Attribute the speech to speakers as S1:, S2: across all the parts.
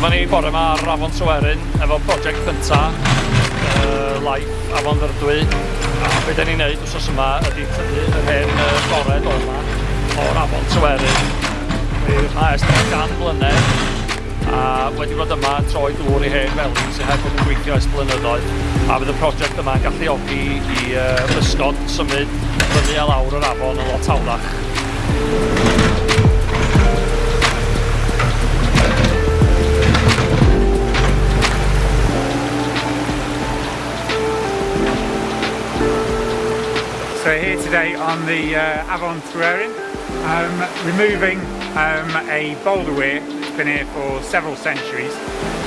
S1: Dyma ni bore yma ar Afon Tryweryn efo prosiect cynta uh, Life Afon Ddyrdwy. A be da ni'n neud wrthos yma ydy tynnu yr hen uh, gored o yma o'r Afon Tryweryn. I'r haes dyma gan blynedd a wedi bod yma troi dŵr i hen feli sy'n heb bod yn gweithio ys blynyddoedd. A fydd y prosiect yma'n galluogi i uh, ysgod symud fyny a lawr yr afon yn lot hawlach.
S2: So here today on the uh, Avon Tryweryn, um, removing um, a boulder weir that's been here for several centuries.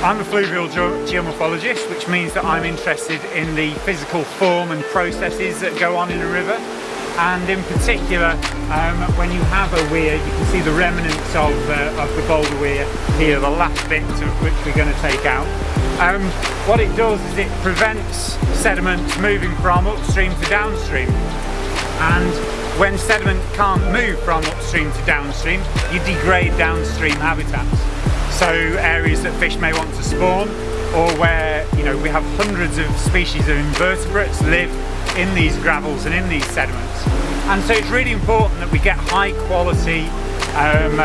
S2: I'm a fluvial ge geomorphologist, which means that I'm interested in the physical form and processes that go on in a river. And in particular, um, when you have a weir, you can see the remnants of, uh, of the boulder weir here, the last bit of which we're going to take out. Um, what it does is it prevents sediment moving from upstream to downstream and when sediment can't move from upstream to downstream you degrade downstream habitats. So areas that fish may want to spawn or where you know we have hundreds of species of invertebrates live in these gravels and in these sediments. And so it's really important that we get high quality um,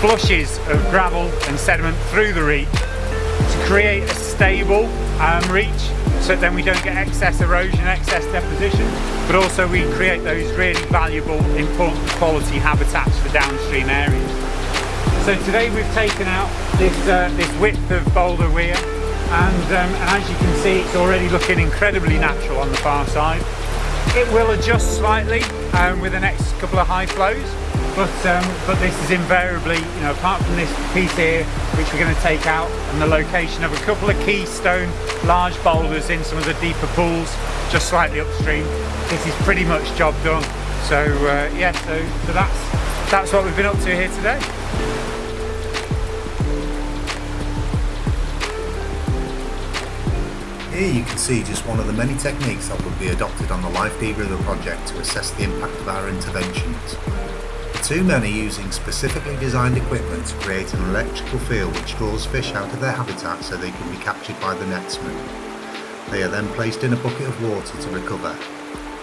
S2: flushes of gravel and sediment through the reach to create a stable um, reach so then we don't get excess erosion, excess deposition, but also we create those really valuable, important quality habitats for downstream areas. So today we've taken out this, uh, this width of boulder weir and, um, and as you can see it's already looking incredibly natural on the far side. It will adjust slightly um, with the next couple of high flows but um, but this is invariably you know apart from this piece here which we're going to take out and the location of a couple of keystone large boulders in some of the deeper pools just slightly upstream this is pretty much job done so uh, yeah so, so that's that's what we've been up to here today
S3: Here you can see just one of the many techniques that will be adopted on the Life Dee River project to assess the impact of our interventions. The two men are using specifically designed equipment to create an electrical field which draws fish out of their habitat so they can be captured by the netsman. They are then placed in a bucket of water to recover.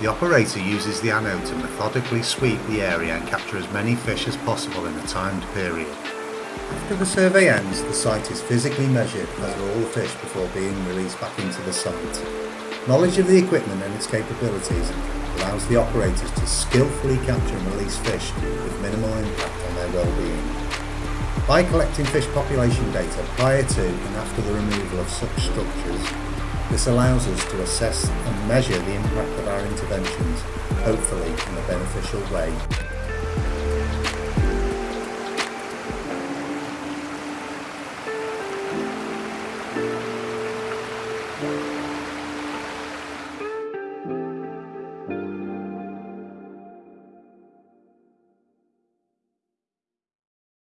S3: The operator uses the anode to methodically sweep the area and capture as many fish as possible in a timed period. After the survey ends, the site is physically measured as are all the fish before being released back into the site. Knowledge of the equipment and its capabilities allows the operators to skillfully capture and release fish with minimal impact on their well-being. By collecting fish population data prior to and after the removal of such structures, this allows us to assess and measure the impact of our interventions, hopefully in a beneficial way.